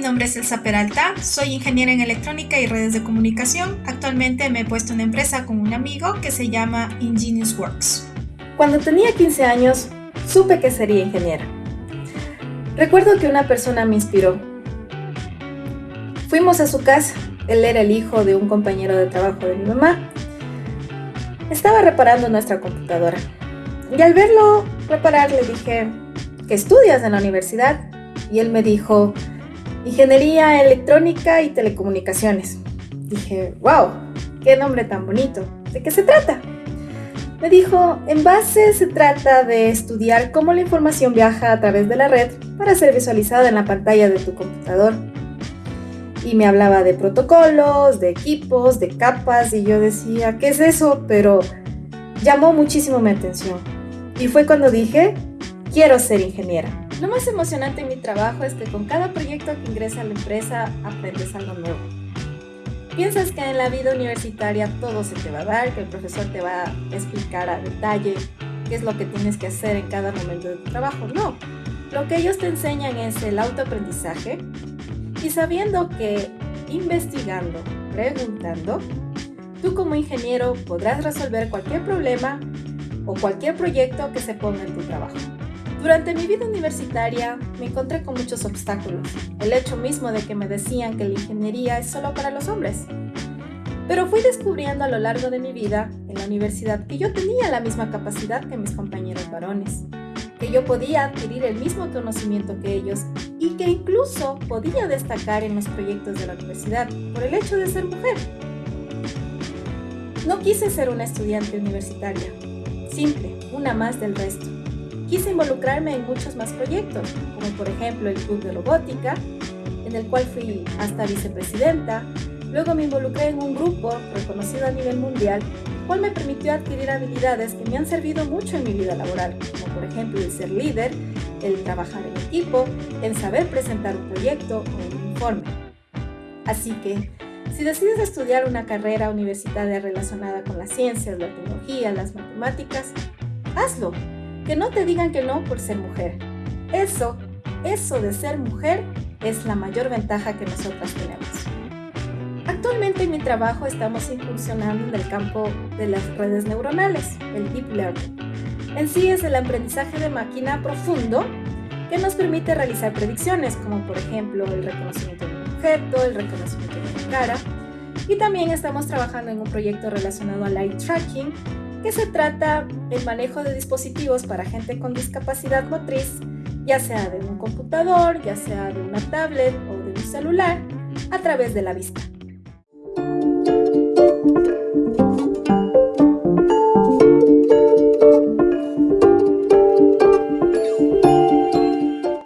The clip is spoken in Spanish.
nombre es Elsa Peralta, soy ingeniera en electrónica y redes de comunicación. Actualmente me he puesto en empresa con un amigo que se llama Ingenious Works. Cuando tenía 15 años, supe que sería ingeniera. Recuerdo que una persona me inspiró. Fuimos a su casa, él era el hijo de un compañero de trabajo de mi mamá. Estaba reparando nuestra computadora. Y al verlo reparar le dije, ¿qué estudias en la universidad? Y él me dijo, Ingeniería Electrónica y Telecomunicaciones. Dije, wow, qué nombre tan bonito. ¿De qué se trata? Me dijo, en base se trata de estudiar cómo la información viaja a través de la red para ser visualizada en la pantalla de tu computador. Y me hablaba de protocolos, de equipos, de capas, y yo decía, ¿qué es eso? Pero llamó muchísimo mi atención. Y fue cuando dije, quiero ser ingeniera. Lo más emocionante en mi trabajo es que con cada proyecto que ingresa a la empresa aprendes algo nuevo. Piensas que en la vida universitaria todo se te va a dar, que el profesor te va a explicar a detalle qué es lo que tienes que hacer en cada momento de tu trabajo. No, lo que ellos te enseñan es el autoaprendizaje y sabiendo que investigando, preguntando, tú como ingeniero podrás resolver cualquier problema o cualquier proyecto que se ponga en tu trabajo. Durante mi vida universitaria me encontré con muchos obstáculos. El hecho mismo de que me decían que la ingeniería es solo para los hombres. Pero fui descubriendo a lo largo de mi vida en la universidad que yo tenía la misma capacidad que mis compañeros varones, que yo podía adquirir el mismo conocimiento que ellos y que incluso podía destacar en los proyectos de la universidad por el hecho de ser mujer. No quise ser una estudiante universitaria, simple, una más del resto quise involucrarme en muchos más proyectos, como por ejemplo el Club de Robótica, en el cual fui hasta vicepresidenta. Luego me involucré en un grupo reconocido a nivel mundial, cual me permitió adquirir habilidades que me han servido mucho en mi vida laboral, como por ejemplo el ser líder, el trabajar en equipo, el saber presentar un proyecto o un informe. Así que, si decides estudiar una carrera universitaria relacionada con las ciencias, la tecnología, las matemáticas, hazlo que no te digan que no por ser mujer. Eso, eso de ser mujer es la mayor ventaja que nosotras tenemos. Actualmente en mi trabajo estamos incursionando en el campo de las redes neuronales, el Deep Learning. En sí es el aprendizaje de máquina profundo que nos permite realizar predicciones, como por ejemplo el reconocimiento de un objeto, el reconocimiento de una cara. Y también estamos trabajando en un proyecto relacionado al eye tracking, que se trata del manejo de dispositivos para gente con discapacidad motriz, ya sea de un computador, ya sea de una tablet o de un celular, a través de la vista.